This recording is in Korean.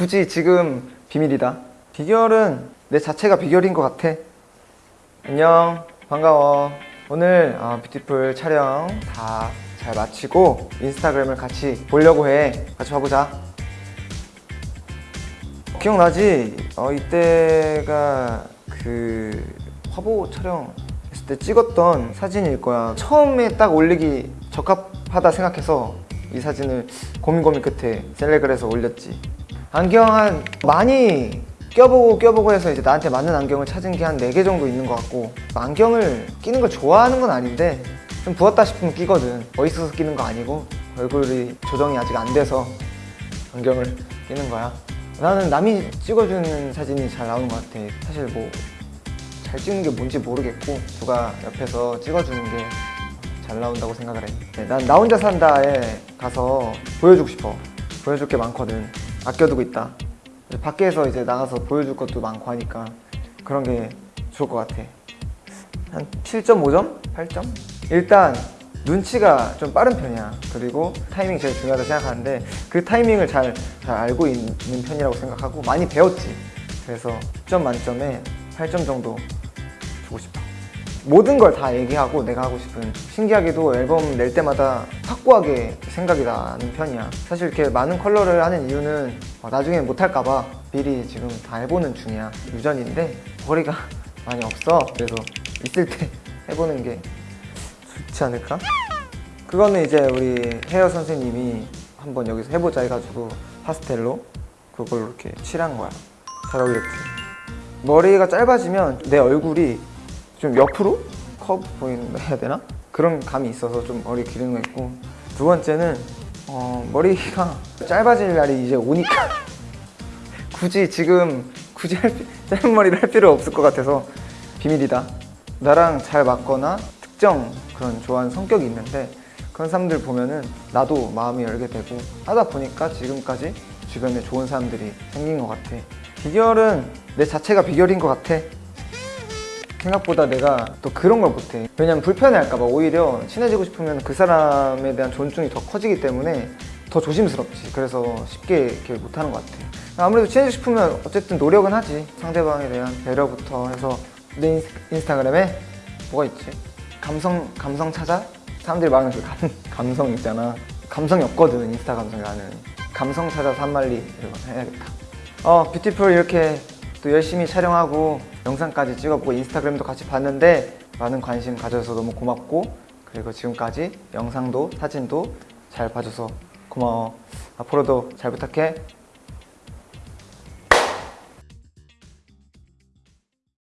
굳이 지금 비밀이다. 비결은 내 자체가 비결인 것 같아. 안녕. 반가워. 오늘 어, 뷰티풀 촬영 다 잘 마치고 인스타그램을 같이 보려고 해. 같이 봐보자. 기억나지? 어, 이때가 그 화보 촬영 했을 때 찍었던 사진일 거야. 처음에 딱 올리기 적합하다 생각해서 이 사진을 고민 고민 끝에 셀렉을 해서 올렸지 안경 한 많이 껴보고 껴보고 해서 이제 나한테 맞는 안경을 찾은 게한 4개 정도 있는 것 같고 안경을 끼는 걸 좋아하는 건 아닌데 좀 부었다 싶으면 끼거든 멋있어서 끼는 거 아니고 얼굴이 조정이 아직 안 돼서 안경을 끼는 거야 나는 남이 찍어주는 사진이 잘 나오는 것 같아 사실 뭐 잘 찍는 게 뭔지 모르겠고 누가 옆에서 찍어주는 게 잘 나온다고 생각을 해. 네, 난나 혼자 산다에 가서 보여주고 싶어. 보여줄 게 많거든. 아껴두고 있다. 밖에서 이제 나가서 보여줄 것도 많고 하니까 그런 게 좋을 것 같아. 한 7.5점? 8점? 일단 눈치가 좀 빠른 편이야. 그리고 타이밍이 제일 중요하다 생각하는데 그 타이밍을 잘, 잘 알고 있는 편이라고 생각하고 많이 배웠지. 그래서 10점 만점에 8점 정도 주고 싶어. 모든 걸 다 얘기하고 내가 하고 싶은 신기하게도 앨범 낼 때마다 확고하게 생각이 나는 편이야 사실 이렇게 많은 컬러를 하는 이유는 어, 나중에 못할까봐 미리 지금 다 해보는 중이야 유전인데 머리가 많이 없어 그래서 있을 때 해보는 게 좋지 않을까? 그거는 이제 우리 헤어 선생님이 한번 여기서 해보자 해가지고 파스텔로 그걸로 이렇게 칠한 거야 잘 어울렸지? 머리가 짧아지면 내 얼굴이 좀 옆으로 커브 보인다 해야 되나? 그런 감이 있어서 좀 머리 기르는 거 있고. 두 번째는 어, 머리가 짧아질 날이 이제 오니까. 굳이 지금 굳이 할, 피- 짧은 머리를 할 필요 없을 것 같아서 비밀이다. 나랑 잘 맞거나 특정 그런 좋아하는 성격이 있는데 그런 사람들 보면은 나도 마음이 열게 되고 하다 보니까 지금까지 주변에 좋은 사람들이 생긴 것 같아. 비결은 내 자체가 비결인 것 같아 생각보다 내가 또 그런 걸 못해. 왜냐면 불편해할까봐. 오히려 친해지고 싶으면 그 사람에 대한 존중이 더 커지기 때문에 더 조심스럽지. 그래서 쉽게 이렇게 못하는 것 같아 아무래도 친해지고 싶으면 어쨌든 노력은 하지. 상대방에 대한 배려부터 해서 내 인스, 인스타그램에 뭐가 있지? 감성, 감성 찾아? 사람들이 말하는 그 감, 감성 있잖아. 감성이 없거든 인스타 감성이 나는. 감성 찾아 산말리 이런 거 해야겠다. 어 뷰티풀 이렇게 또 열심히 촬영하고 영상까지 찍어보고 인스타그램도 같이 봤는데 많은 관심 가져서 너무 고맙고 그리고 지금까지 영상도 사진도 잘 봐줘서 고마워. 앞으로도 잘 부탁해